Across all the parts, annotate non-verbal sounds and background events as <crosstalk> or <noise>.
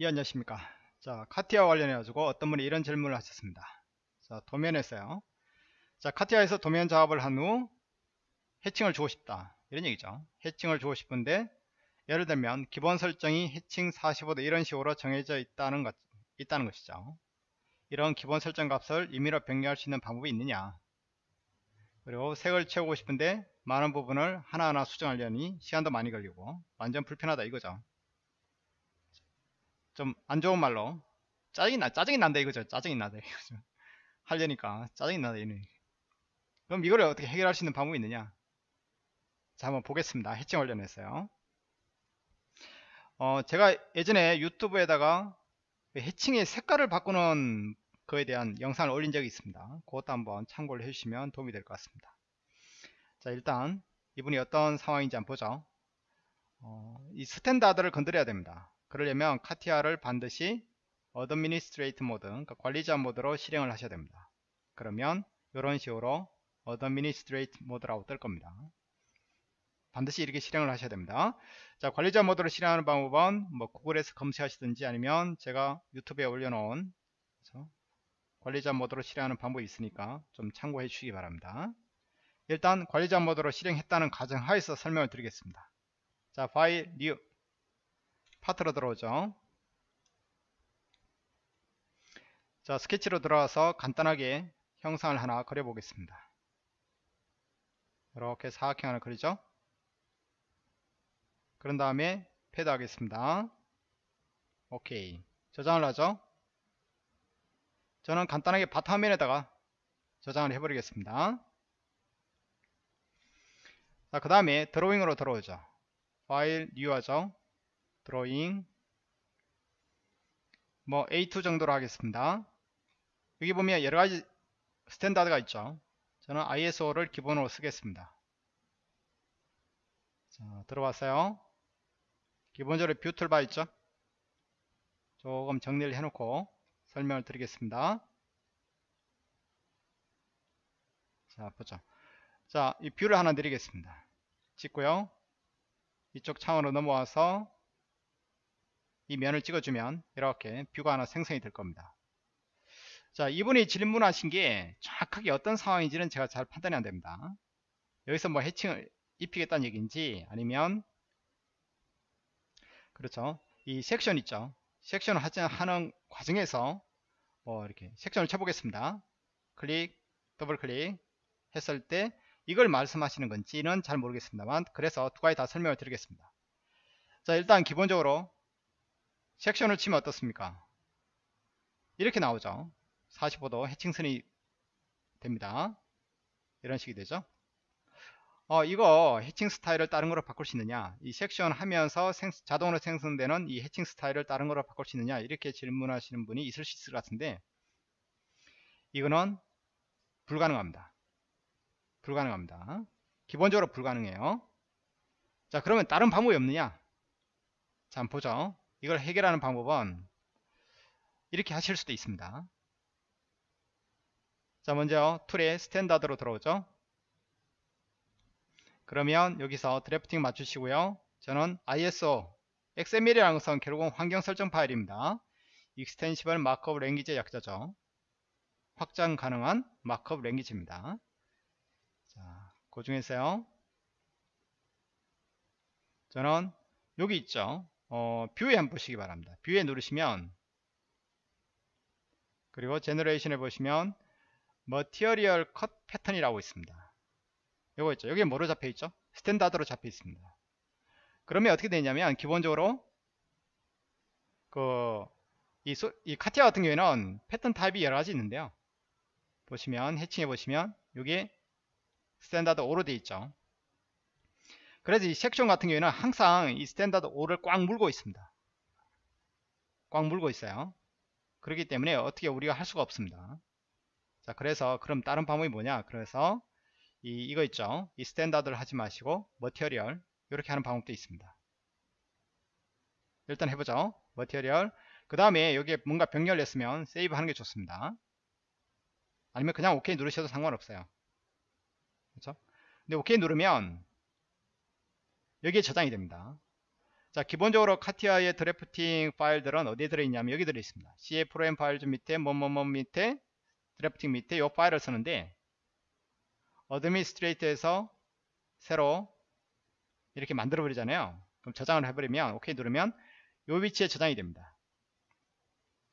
예 안녕하십니까. 자 카티아 관련해 가지고 어떤 분이 이런 질문을 하셨습니다. 자 도면에서요. 자 카티아에서 도면 작업을 한 후 해칭을 주고 싶다. 이런 얘기죠. 해칭을 주고 싶은데 예를 들면 기본 설정이 해칭 45도 이런 식으로 정해져 있다는 것 있다는 것이죠. 이런 기본 설정 값을 임의로 변경할 수 있는 방법이 있느냐? 그리고 색을 채우고 싶은데 많은 부분을 하나하나 수정하려니 시간도 많이 걸리고 완전 불편하다 이거죠 좀 안 좋은 말로. 짜증이 나 짜증이 난다 이거죠. 짜증이 나다 이거죠 <laughs> 하려니까 짜증이 나다 이는. 그럼 이거를 어떻게 해결할 수 있는 방법이 있느냐? 자 한번 보겠습니다. 해칭 관련해서요. 어 제가 예전에 유튜브에다가 그 해칭의 색깔을 바꾸는 그에 대한 영상을 올린 적이 있습니다. 그것도 한번 참고를 해주시면 도움이 될 것 같습니다. 자 일단 이분이 어떤 상황인지 한번 보죠. 어, 이 standard를 건드려야 됩니다 그러려면 CATIA를 반드시 administrate 모드 그러니까 관리자 모드로 실행을 하셔야 됩니다. 그러면 이런 식으로 administrate 모드라고 뜰 겁니다. 반드시 이렇게 실행을 하셔야 됩니다. 자 관리자 모드로 실행하는 방법은 뭐 구글에서 검색하시든지 아니면 제가 유튜브에 올려놓은 관리자 모드로 실행하는 방법이 있으니까 좀 참고해 주시기 바랍니다. 일단 관리자 모드로 실행했다는 가정하에서 설명을 드리겠습니다. 자 파일 new 파트로 들어오죠. 자 스케치로 들어와서 간단하게 형상을 하나 그려 보겠습니다. 이렇게 사각형 하나 그리죠? 그런 다음에 패드 하겠습니다. 오케이. 저장을 하죠? 저는 간단하게 바탕화면에다가 저장을 해버리겠습니다. 자, 그 다음에 드로잉으로 들어오죠. 파일 new 하죠 드로잉 뭐 A2 정도로 하겠습니다. 여기 보면 여러가지 standard가 있죠. 저는 ISO를 기본으로 쓰겠습니다. 자 들어왔어요? 기본적으로 view toolbar 있죠? 조금 정리를 해놓고 설명을 드리겠습니다. 자 보죠. 자 이 view를 하나 드리겠습니다. 찍고요. 이쪽 창으로 넘어와서 이 면을 찍어주면 이렇게 view가 하나 생성이 될 겁니다. 자 이분이 질문하신 게 정확하게 어떤 상황인지는 제가 잘 판단이 안 됩니다. 여기서 뭐 hatching을 입히겠다는 얘기인지 아니면 그렇죠 이 섹션 있죠 섹션을 하는 과정에서 뭐 이렇게 섹션을 쳐보겠습니다 클릭 더블 클릭 했을 때 이걸 말씀하시는 건지는 잘 모르겠습니다만 그래서 두 가지 다 설명을 드리겠습니다 자 일단 기본적으로 섹션을 치면 어떻습니까? 이렇게 나오죠. 45도 해칭선이 됩니다. 이런 식이 되죠. 어, 이거 해칭 스타일을 다른 거로 바꿀 수 있느냐 이 섹션 하면서 생, 자동으로 생성되는 이 해칭 스타일을 다른 거로 바꿀 수 있느냐 이렇게 질문하시는 분이 있을 수 있을 것 같은데 이거는 불가능합니다 불가능합니다 기본적으로 불가능해요 자 그러면 다른 방법이 없느냐 자 보죠 이걸 해결하는 방법은 이렇게 하실 수도 있습니다. 자 먼저 tool에 standard로 들어오죠. 그러면 여기서 drafting 맞추시고요. 저는 ISO XML이라는 것은 결국은 환경 설정 파일입니다. extensible markup language의 약자죠. 확장 가능한 markup language입니다. 자, 그 중에서요. 저는 여기 있죠. 어, view에 한번 보시기 바랍니다. view에 누르시면 그리고 generation에 보시면 material cut pattern이라고 있습니다. 요거 있죠. 여기 뭐로 잡혀 있죠? standard로 잡혀 있습니다. 그러면 어떻게 되냐면 기본적으로 그 이, 이 CATIA 같은 경우에는 패턴 타입이 여러 가지 있는데요. 보시면 hatching해 보시면 여기 standard 5로 되어 있죠. 그래서 이 섹션 같은 경우에는 항상 이 standard 5를 꽉 물고 있습니다. 꽉 물고 있어요. 그렇기 때문에 어떻게 우리가 할 수가 없습니다. 자, 그래서 그럼 다른 방법이 뭐냐? 그래서 이, 이거 있죠. 이 standard를 하지 마시고 material 이렇게 하는 방법도 있습니다. 일단 해보죠. material 그 다음에 여기에 뭔가 변경을 했으면 save 하는 게 좋습니다. 아니면 그냥 OK 누르셔도 상관없어요. 그렇죠? 근데 OK 누르면 여기에 저장이 됩니다. 자 기본적으로 CATIA의 drafting 파일들은 어디에 들어있냐면 여기 들어있습니다. C Program 파일 좀 밑에 뭐뭐뭐 밑에 drafting 밑에 이 파일을 쓰는데 administrator에서 새로 이렇게 만들어 버리잖아요. 그럼 저장을 해버리면 오케이 누르면 이 위치에 저장이 됩니다.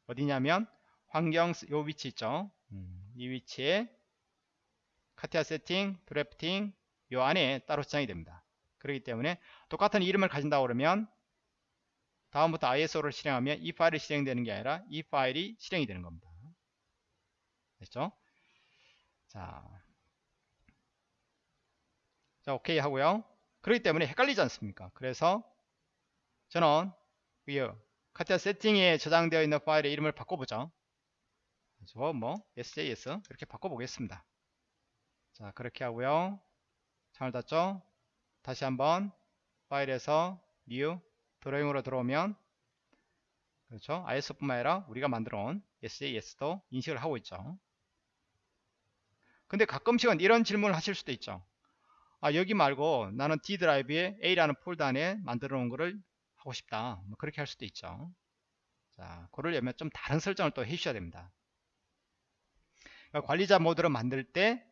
어디냐면 환경 요 위치 있죠? 음, 이 위치에 카티아 세팅 드래프팅 요 안에 따로 저장이 됩니다 그렇기 때문에 똑같은 이름을 가진다고 그러면 다음부터 ISO를 실행하면 이 파일이 실행되는 게 아니라 이 파일이 실행이 되는 겁니다. 됐죠? 자, 자 오케이 하고요. 그렇기 때문에 헷갈리지 않습니까? 그래서 저는 이 카티아 세팅에 저장되어 있는 파일의 이름을 바꿔보죠. 그래서 뭐 sjs 이렇게 바꿔보겠습니다. 자 그렇게 하고요. 창을 닫죠. 다시 한번 파일에서 new 드로잉으로 들어오면 그렇죠? ISO뿐만 아니라 우리가 만들어 온 SAS도 인식을 하고 있죠. 근데 가끔씩은 이런 질문을 하실 수도 있죠. 아 여기 말고 나는 D 드라이브에 A라는 폴더 안에 만들어 놓은 거를 하고 싶다. 뭐 그렇게 할 수도 있죠. 자 그를 위면 좀 다른 설정을 또 해주셔야 됩니다. 그러니까 관리자 모드를 만들 때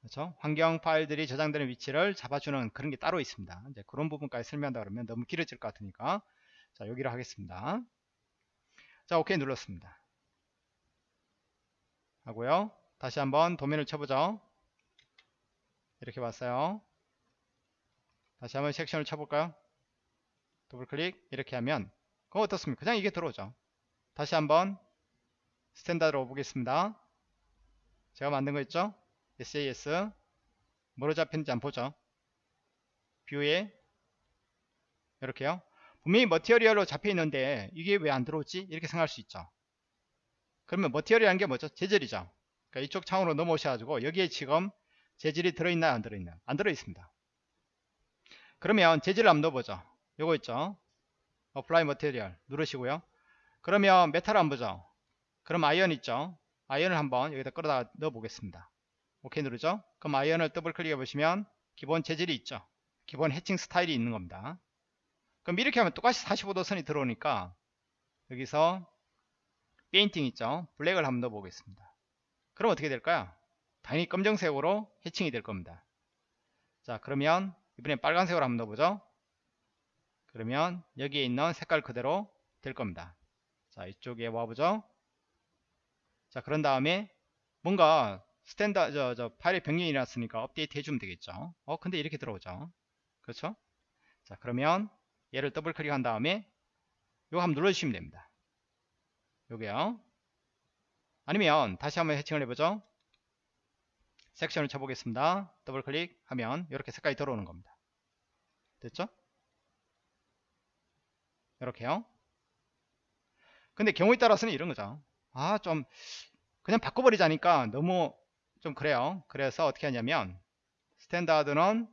그렇죠? 환경 파일들이 저장되는 위치를 잡아주는 그런 게 따로 있습니다. 이제 그런 부분까지 설명한다 그러면 너무 길어질 것 같으니까 자 여기로 하겠습니다. 자 오케이 눌렀습니다. 하고요. 다시 한번 도면을 쳐보죠. 이렇게 왔어요. 다시 한번 섹션을 쳐볼까요? 더블 클릭 이렇게 하면 그거 어떻습니까? 그냥 이게 들어오죠. 다시 한번 standard로 보겠습니다. 제가 만든 거 있죠? SAS 뭐로 잡혔는지 한번 보죠. view에 이렇게요. 분명히 material로 잡혀 있는데 이게 왜 안 들어오지? 이렇게 생각할 수 있죠. 그러면 material이라는 게 뭐죠? 재질이죠. 그러니까 이쪽 창으로 넘어오셔 가지고 여기에 지금 재질이 들어있나요 안 들어있나요 안 들어있습니다. 그러면 재질을 한번 넣어보죠. 요거 있죠? apply material 누르시고요. 그러면 metal을 한번 보죠. 그럼 iron 있죠? iron을 한번 여기다 끌어다 넣어 보겠습니다 오케이 누르죠? 그럼 iron을 더블 클릭해 보시면 기본 재질이 있죠? 기본 해칭 스타일이 있는 겁니다. 그럼 이렇게 하면 똑같이 45도 선이 들어오니까 여기서 painting 있죠? black을 한번 넣어 보겠습니다. 그럼 어떻게 될까요? 당연히 검정색으로 해칭이 될 겁니다. 자 그러면 이번엔 빨간색으로 한번 넣어보죠? 그러면 여기에 있는 색깔 그대로 될 겁니다. 자 이쪽에 와보죠? 자 그런 다음에 뭔가 스탠다 저, 저 파일의 변경이 났으니까 업데이트 해주면 되겠죠. 어 근데 이렇게 들어오죠. 그렇죠? 자 그러면 얘를 더블 클릭한 다음에 요거 한번 눌러주시면 됩니다. 요게요. 아니면 다시 한번 해칭을 해보죠. 섹션을 쳐보겠습니다. 더블 클릭하면 이렇게 색깔이 들어오는 겁니다. 됐죠? 이렇게요. 근데 경우에 따라서는 이런 거죠. 아 좀 그냥 바꿔버리자니까 너무 좀 그래요. 그래서 어떻게 하냐면 standard는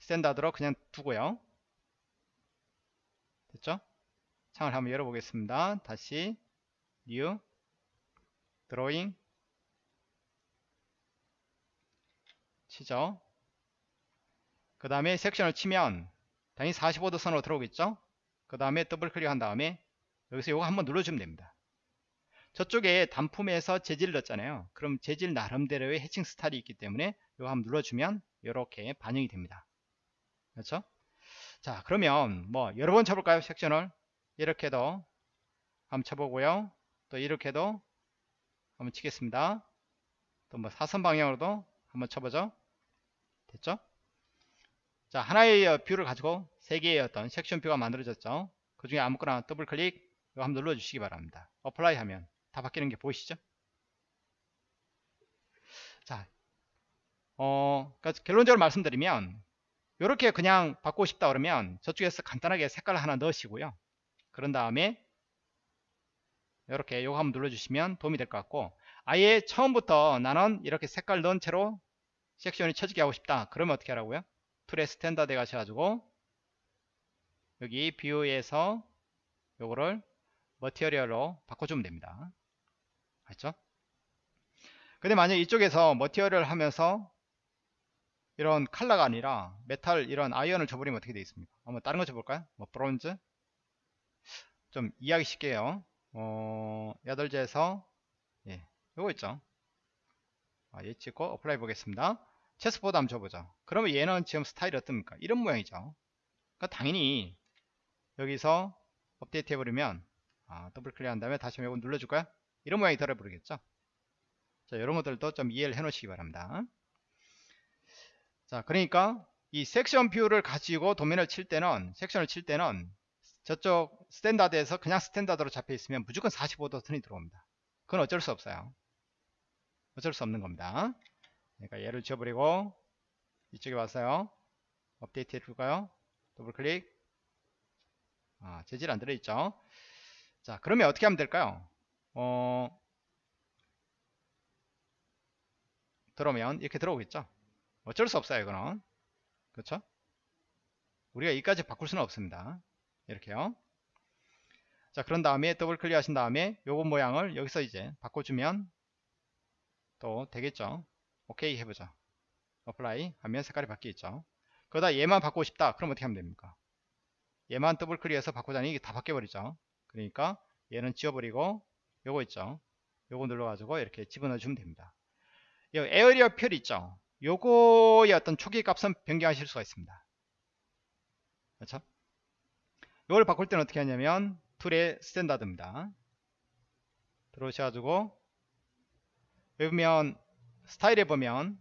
standard로 그냥 두고요. 됐죠? 창을 한번 열어보겠습니다. 다시 new drawing 치죠. 그 다음에 섹션을 치면 당연히 45도 선으로 들어오겠죠? 그 다음에 더블 클릭한 다음에 여기서 이거 한번 눌러주면 됩니다. 저쪽에 단품에서 재질을 넣었잖아요. 그럼 재질 나름대로의 해칭 스타일이 있기 때문에 이거 한번 눌러주면 이렇게 반영이 됩니다. 그렇죠? 자 그러면 뭐 여러 번 쳐볼까요 섹션을 이렇게도 한번 쳐보고요. 또 이렇게도 한번 치겠습니다. 또 뭐 사선 방향으로도 한번 쳐보죠. 됐죠? 자 하나의 view를 가지고 세 개의 어떤 section view가 만들어졌죠. 그 중에 아무거나 더블 클릭 이거 한번 눌러 주시기 바랍니다. apply 하면 다 바뀌는 게 보이시죠? 자, 어, 그러니까 결론적으로 말씀드리면 이렇게 그냥 바꾸고 싶다 그러면 저쪽에서 간단하게 색깔 하나 넣으시고요. 그런 다음에 이렇게 요거 한번 눌러주시면 도움이 될 것 같고 아예 처음부터 나는 이렇게 색깔 넣은 채로 섹션이 쳐지게 하고 싶다. 그러면 어떻게 하라고요? tool의 standard에 가셔가지고 여기 view에서 요거를 material로 바꿔주면 됩니다. 맞죠? 근데 만약 이쪽에서 material 하면서 이런 칼라가 아니라 메탈 이런 iron을 줘버리면 어떻게 되겠습니까? 한번 다른 거 줘볼까요? 뭐 bronze? 좀 이해하기 쉽게요. 어, 8제에서 예, 요거 있죠? 아, 얘 찍고 apply 보겠습니다. chessboard 한번 줘보죠 그러면 얘는 지금 스타일이 어떻습니까? 이런 모양이죠. 그러니까 당연히 여기서 업데이트 해버리면 아, 더블 클릭한 다음에 다시 한번 눌러줄까요 이런 모양이 들어버리겠죠? 자 이런 것들도 좀 이해를 해 놓으시기 바랍니다. 자 그러니까 이 section view를 가지고 도면을 칠 때는 섹션을 칠 때는 저쪽 standard에서 그냥 standard로 잡혀 있으면 무조건 45도 선이 들어옵니다. 그건 어쩔 수 없어요. 어쩔 수 없는 겁니다. 그러니까 얘를 지워버리고 이쪽에 와서요. 업데이트 해줄까요? 더블 클릭. 아 재질 안 들어있죠? 자 그러면 어떻게 하면 될까요 어 들어오면 이렇게 들어오겠죠? 어쩔 수 없어요 이거는. 그렇죠? 우리가 이까지 바꿀 수는 없습니다. 이렇게요. 자 그런 다음에 더블 클릭 하신 다음에 요거 모양을 여기서 이제 바꿔주면 또 되겠죠? 오케이 해보죠 apply 하면 색깔이 바뀌겠죠? 그러다 얘만 바꾸고 싶다. 그럼 어떻게 하면 됩니까? 얘만 더블 클릭해서 바꾸자니 이게 다 바뀌어버리죠? 그러니까 얘는 지워버리고 요거 있죠? 요거 눌러가지고 이렇게 집어넣어 주면 됩니다. 이 area fill 있죠? 요거의 어떤 초기 값은 변경하실 수가 있습니다. 그렇죠? 이걸 바꿀 때는 어떻게 하냐면 tool의 standard입니다. 들어오셔가지고 여기 보면 스타일에 보면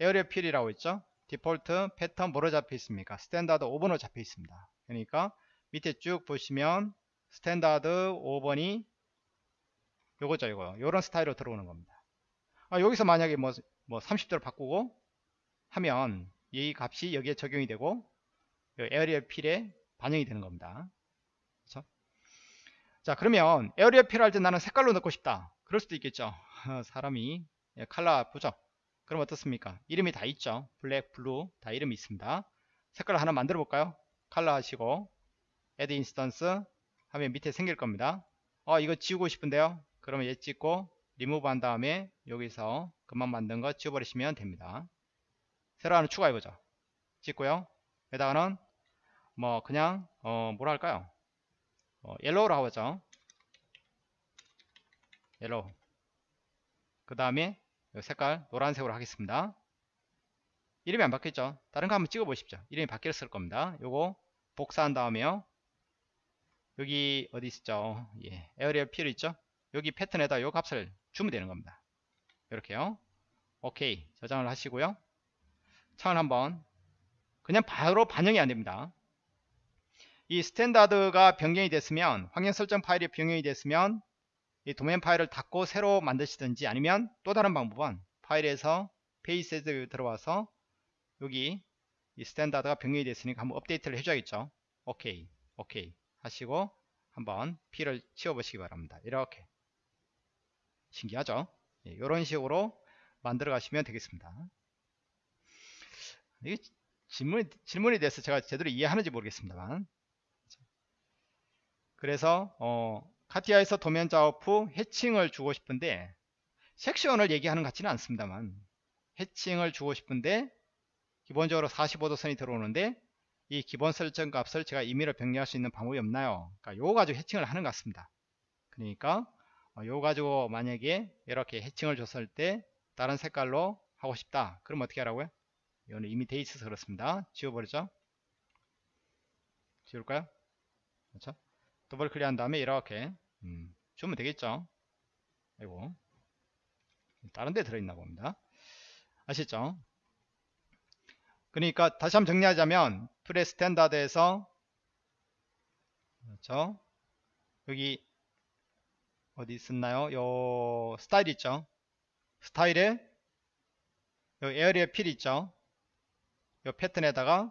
area fill이라고 있죠? default pattern 뭐로 잡혀 있습니까? standard 5번으로 잡혀 있습니다. 그러니까 밑에 쭉 보시면 standard 5번이 요거죠 이거. 요런 스타일로 들어오는 겁니다. 아, 여기서 만약에 뭐, 뭐 30도를 바꾸고 하면 이 값이 여기에 적용이 되고 area fill에 반영이 되는 겁니다. 그렇죠? 자 그러면 area fill할 때 나는 색깔로 넣고 싶다. 그럴 수도 있겠죠. <laughs> 사람이 예, 칼라 보죠? 그럼 어떻습니까? 이름이 다 있죠. black blue 다 이름이 있습니다. 색깔 하나 만들어 볼까요? 칼라 하시고 add instance 하면 밑에 생길 겁니다. 어 이거 지우고 싶은데요 그러면 얘 찍고 리무브 한 다음에 여기서 금방 만든 거 지워버리시면 됩니다. 새로 하나 추가해보죠. 찍고요. 여기다가는 뭐 그냥 어 뭐라 할까요? 어, yellow로 하죠. yellow 그 다음에 색깔 노란색으로 하겠습니다. 이름이 안 바뀌었죠? 다른 거 한번 찍어 보십시오. 이름이 바뀌었을 겁니다. 요거 복사한 다음에요. 여기 어디 있죠? 예, area fill 있죠 여기 패턴에다 요 값을 주면 되는 겁니다. 이렇게요. 오케이. 저장을 하시고요. 창을 한번. 그냥 바로 반영이 안 됩니다. 이 standard가 변경이 됐으면 확인 설정 파일이 변경이 됐으면 이 도면 파일을 닫고 새로 만드시든지 아니면 또 다른 방법은 파일에서 페이스에 들어와서 여기 이 standard가 변경이 됐으니까 한번 업데이트를 해줘야겠죠? 오케이. 오케이. 하시고 한번 P를 치워 보시기 바랍니다. 이렇게 신기하죠 이런 예, 식으로 만들어 가시면 되겠습니다 이게 질문, 질문이 돼서 제가 제대로 이해하는지 모르겠습니다만 그래서 어, 카티아에서 도면 작업 후 해칭을 주고 싶은데 섹션을 얘기하는 것 같지는 않습니다만 해칭을 주고 싶은데 기본적으로 45도 선이 들어오는데 이 기본 설정 값을 제가 임의로 변경할 수 있는 방법이 없나요? 그러니까 요거 가지고 해칭을 하는 것 같습니다. 그러니까 어, 요거 가지고 만약에 이렇게 해칭을 줬을 때 다른 색깔로 하고 싶다. 그럼 어떻게 하라고요? 이거는 이미 돼 있어서 그렇습니다. 지워버리죠. 지울까요? 그렇죠? 더블 클릭한 다음에 이렇게 음, 주면 되겠죠. 아이고 다른 데 들어있나 봅니다. 아시죠? 그러니까 다시 한번 정리하자면 tool의 standard에서 그렇죠? 여기 어디 있었나요? 요 스타일 있죠? 스타일에 요 에어리어 필 있죠? 요 패턴에다가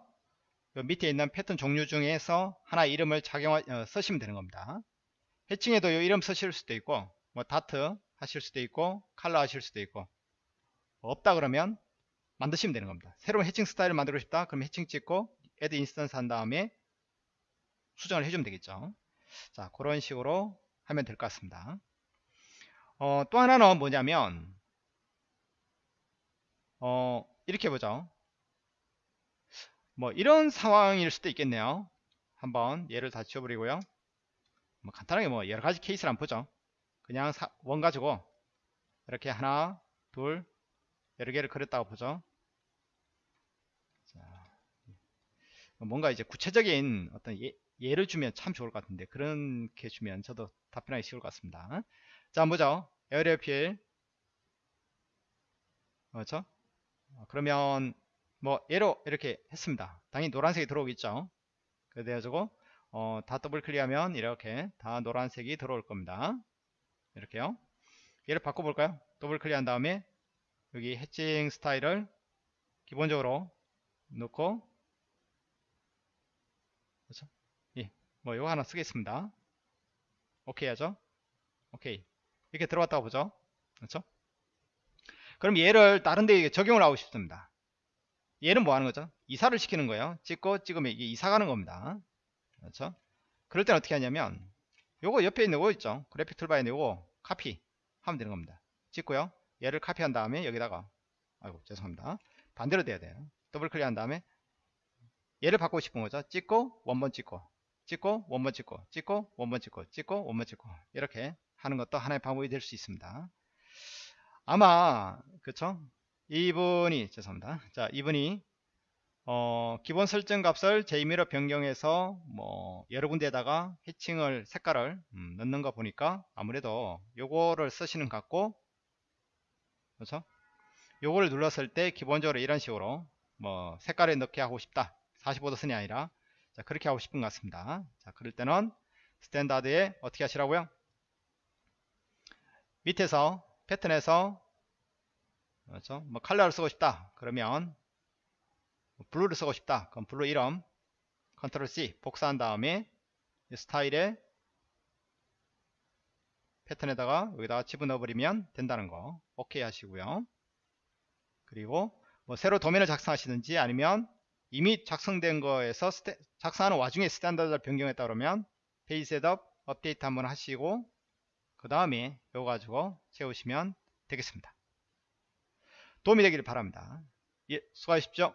요 밑에 있는 패턴 종류 중에서 하나 이름을 작용 어, 쓰시면 되는 겁니다. 해칭에도 요 이름 쓰실 수도 있고 뭐 다트 하실 수도 있고 칼라 하실 수도 있고 없다 그러면 만드시면 되는 겁니다. 새로운 해칭 스타일을 만들고 싶다. 그럼 해칭 찍고 add instance 한 다음에 수정을 해주면 되겠죠. 자, 그런 식으로 하면 될 것 같습니다. 어, 또 하나는 뭐냐면 어, 이렇게 보죠. 뭐 이런 상황일 수도 있겠네요 한번 예를 다 지워버리고요 뭐 간단하게 뭐 여러 가지 케이스를 한번 보죠 그냥 사, 원 가지고 이렇게 하나 둘 여러 개를 그렸다고 보죠 자, 뭔가 이제 구체적인 어떤 예, 를 주면 참 좋을 것 같은데 그렇게 주면 저도 답변하기 쉬울 것 같습니다. 자 한번 보죠. 에어리어 필 그렇죠 어, 그러면 뭐 예로 이렇게 했습니다. 당연히 노란색이 들어오겠죠. 그래가지고 어, 다 더블 클릭하면 이렇게 다 노란색이 들어올 겁니다. 이렇게요. 얘를 바꿔볼까요? 더블 클릭한 다음에 여기 해칭 스타일을 기본적으로 놓고 그렇죠? 예, 뭐 이거 하나 쓰겠습니다. 오케이 하죠? 오케이. 이렇게 들어왔다고 보죠. 그렇죠? 그럼 얘를 다른 데 적용을 하고 싶습니다. 얘는 뭐 하는 거죠? 이사를 시키는 거예요. 찍고 찍으면 이게 이사 가는 겁니다. 그렇죠? 그럴 때는 어떻게 하냐면 요거 옆에 있는 거 있죠? 그래픽 toolbar에 있고 카피 하면 되는 겁니다. 찍고요. 얘를 카피한 다음에 여기다가 아이고 죄송합니다. 반대로 돼야 돼요. 더블 클릭한 다음에 얘를 바꾸고 싶은 거죠? 찍고 원본 찍고 찍고 원본 찍고 찍고 원본 찍고 찍고 원본 찍고. 이렇게 하는 것도 하나의 방법이 될 수 있습니다. 아마 그쵸? 이분이 죄송합니다. 자 이분이 어, 기본 설정 값을 제 임의로 변경해서 뭐 여러 군데에다가 해칭을 색깔을 음, 넣는 거 보니까 아무래도 요거를 쓰시는 것 같고 그렇죠 요거를 눌렀을 때 기본적으로 이런 식으로 뭐 색깔을 넣게 하고 싶다. 45도 선이 아니라 자 그렇게 하고 싶은 것 같습니다. 자 그럴 때는 standard에 어떻게 하시라고요? 밑에서 패턴에서 그렇죠? 뭐 컬러를 쓰고 싶다. 그러면 blue를 쓰고 싶다. 그럼 blue 이름 control C 복사한 다음에 스타일에 패턴에다가 여기다가 집어넣어 버리면 된다는 거. 오케이 하시고요. 그리고 뭐 새로 도면을 작성하시든지 아니면 이미 작성된 거에서 스테, 작성하는 와중에 standard를 변경했다 그러면 page setup 업데이트 한번 하시고 그 다음에 이거 가지고 채우시면 되겠습니다. 도움이 되기를 바랍니다. 예, 수고하십시오.